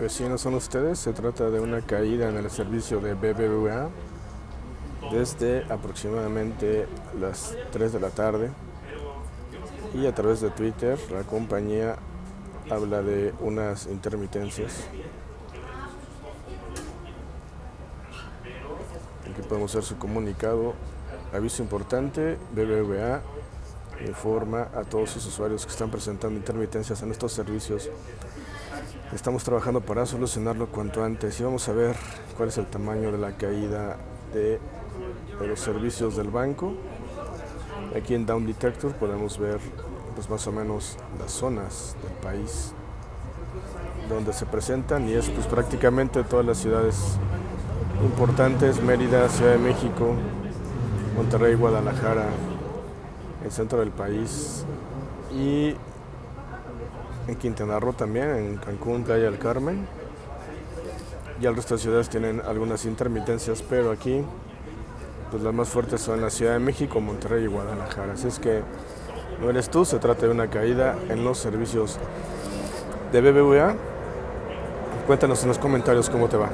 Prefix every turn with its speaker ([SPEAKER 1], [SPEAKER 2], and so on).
[SPEAKER 1] Vecinos son ustedes, se trata de una caída en el servicio de BBVA desde aproximadamente las 3 de la tarde y a través de Twitter la compañía habla de unas intermitencias. Aquí podemos ver su comunicado. Aviso importante, BBVA informa a todos sus usuarios que están presentando intermitencias en estos servicios Estamos trabajando para solucionarlo cuanto antes y vamos a ver cuál es el tamaño de la caída de, los servicios del banco. Aquí en Down Detector podemos ver pues, más o menos las zonas del país donde se presentan y es pues, prácticamente todas las ciudades importantes, Mérida, Ciudad de México, Monterrey, Guadalajara, el centro del país y en Quintana Roo también, en Cancún, Playa del Carmen. Y el resto de ciudades tienen algunas intermitencias, pero aquí pues las más fuertes son la Ciudad de México, Monterrey y Guadalajara. Así es que no eres tú, se trata de una caída en los servicios de BBVA. Cuéntanos en los comentarios cómo te va.